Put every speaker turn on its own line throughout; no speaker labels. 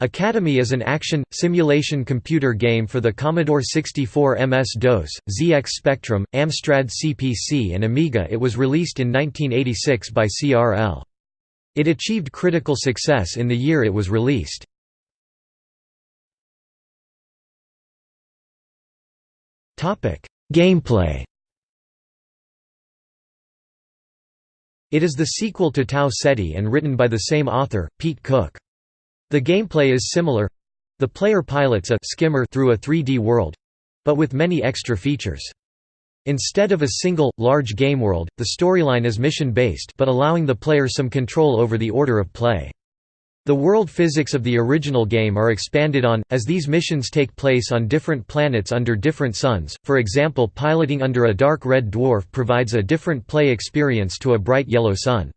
Academy is an action, simulation computer game for the Commodore 64 MS-DOS, ZX Spectrum, Amstrad CPC and Amiga it was released in 1986 by CRL. It achieved critical success in the year it was released. Gameplay It is the sequel to Tau Ceti and written by the same author, Pete Cooke. The gameplay is similar the player pilots a skimmer through a 3D world but with many extra features. Instead of a single, large game world, the storyline is mission-based but allowing the player some control over the order of play. The world physics of the original game are expanded on, as these missions take place on different planets under different suns, for example piloting under a dark red dwarf provides a different play experience to a bright yellow sun.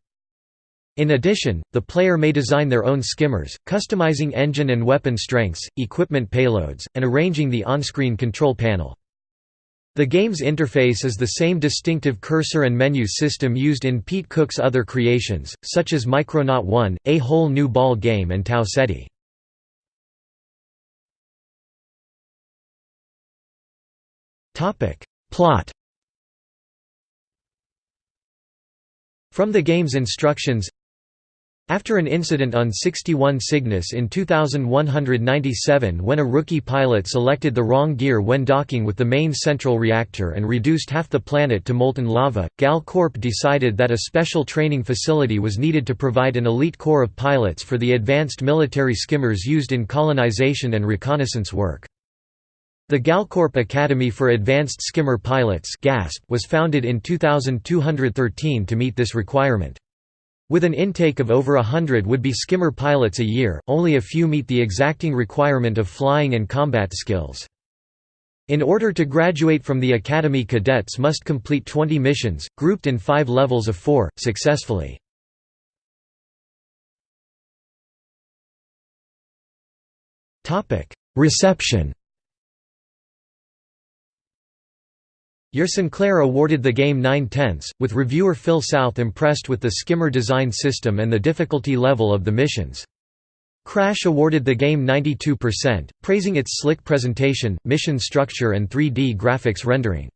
In addition, the player may design their own skimmers, customizing engine and weapon strengths, equipment payloads, and arranging the on-screen control panel. The game's interface is the same distinctive cursor and menu system used in Pete Cooke's other creations, such as Micronaut 1, A Whole New Ball Game and Tau Ceti. Plot From the game's instructions after an incident on 61 Cygnus in 2197 when a rookie pilot selected the wrong gear when docking with the main central reactor and reduced half the planet to molten lava, GAL Corp decided that a special training facility was needed to provide an elite corps of pilots for the advanced military skimmers used in colonization and reconnaissance work. The GALCorp Academy for Advanced Skimmer Pilots was founded in 2213 to meet this requirement. With an intake of over a hundred would-be skimmer pilots a year, only a few meet the exacting requirement of flying and combat skills. In order to graduate from the academy cadets must complete 20 missions, grouped in five levels of four, successfully. Reception Your Sinclair awarded the game 9 tenths, with reviewer Phil South impressed with the skimmer design system and the difficulty level of the missions. Crash awarded the game 92%, praising its slick presentation, mission structure and 3D graphics rendering.